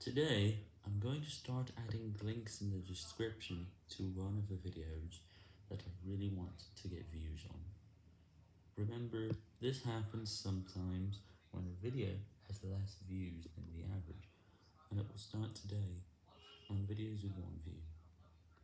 Today, I'm going to start adding links in the description to one of the videos that I really want to get views on. Remember, this happens sometimes when a video has less views than the average, and it will start today on videos with one view.